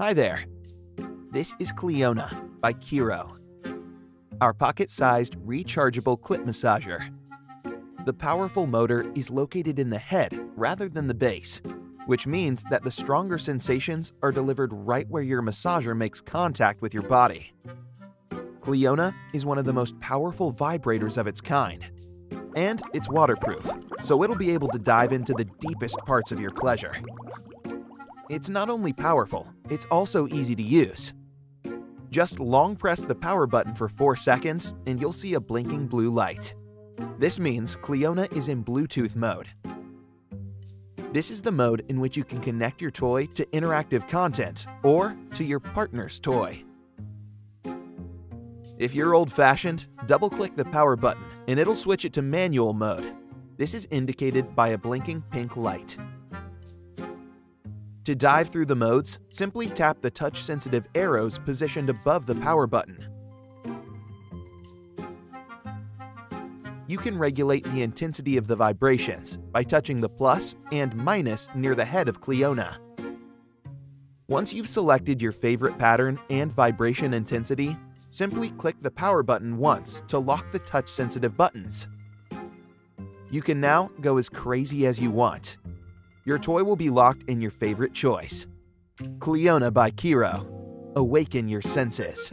Hi there. This is Cliona by Kiiroo, our pocket-sized rechargeable clip massager. The powerful motor is located in the head rather than the base, which means that the stronger sensations are delivered right where your massager makes contact with your body. Cliona is one of the most powerful vibrators of its kind. And it's waterproof, so it'll be able to dive into the deepest parts of your pleasure. It's not only powerful, it's also easy to use. Just long press the power button for 4 seconds and you'll see a blinking blue light. This means Cliona is in Bluetooth mode. This is the mode in which you can connect your toy to interactive content or to your partner's toy. If you're old-fashioned, double-click the power button and it'll switch it to manual mode. This is indicated by a blinking pink light. To dive through the modes, simply tap the touch-sensitive arrows positioned above the power button. You can regulate the intensity of the vibrations by touching the plus and minus near the head of Cliona. Once you've selected your favorite pattern and vibration intensity, simply click the power button once to lock the touch-sensitive buttons. You can now go as crazy as you want. Your toy will be locked in your favorite choice. Cliona by Kiiroo. Awaken your senses.